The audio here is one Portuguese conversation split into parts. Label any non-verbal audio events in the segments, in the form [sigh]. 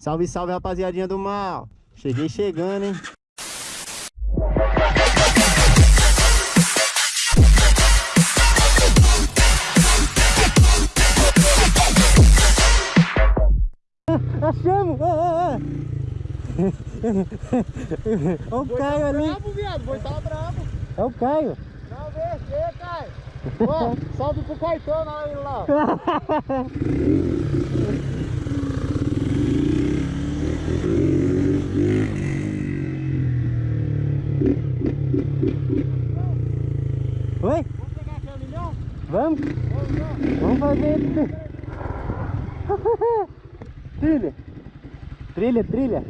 Salve, salve, rapaziadinha do mal. Cheguei chegando, hein? Achamos! Ah, ah, ah. Olha o Caio ali. brabo, viado. Boi tá brabo. É o Caio. Não, vê, Caio. Ó, salve pro Caetano aí lá. [laughs] Oi? Vamos pegar aqui milhão? Vamos? Vamos, fazer [laughs] trilha. Trilha, trilha.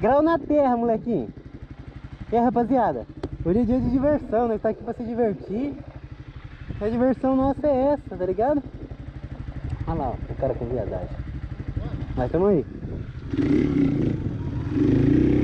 Grau na terra, molequinho. E aí, rapaziada? Hoje é dia de diversão, nós tá aqui pra se divertir. A diversão nossa é essa, tá ligado? Olha lá, ó, o cara com viadagem. Nós estamos aí. Thank you.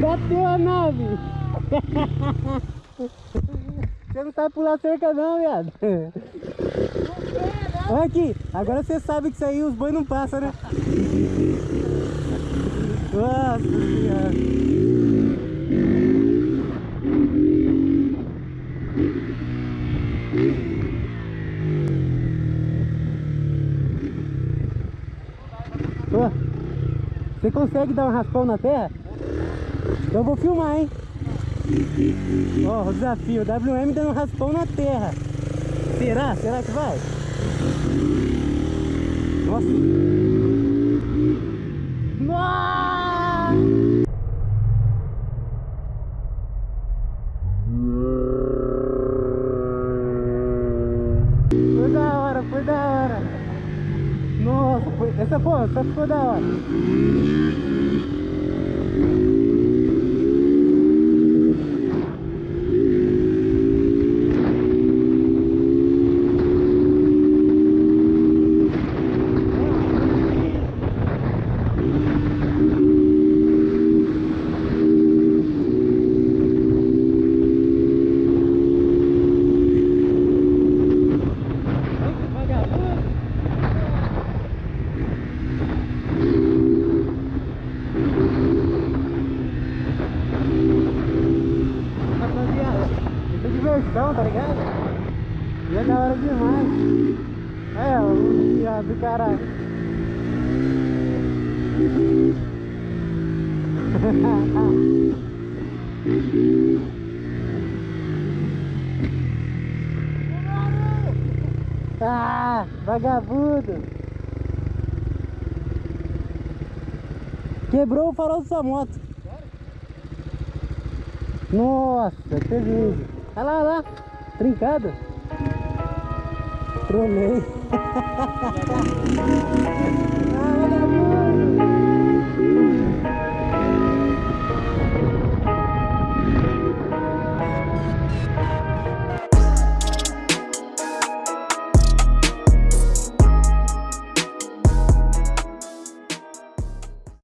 Bateu a nave! Você não sabe pular cerca não, viado. Aqui, agora você sabe que isso aí os boi não passam, né? Nossa senhora. Você consegue dar um raspão na terra? Eu vou filmar, hein? Ó, o desafio, WM dando um raspão na terra. Será? Será que vai? Nossa! Nossa! Foi da hora, foi da hora. Nossa, foi, essa foi, essa ficou da hora. Vagabundo. Rapaziada, diversão, tá ligado? E é da hora demais. É, o viado do caralho. [laughs] ah, vagabundo. Quebrou o farol da sua moto. Nossa, prejuízo. Olha lá, olha lá. Trincado. Trolei. [laughs]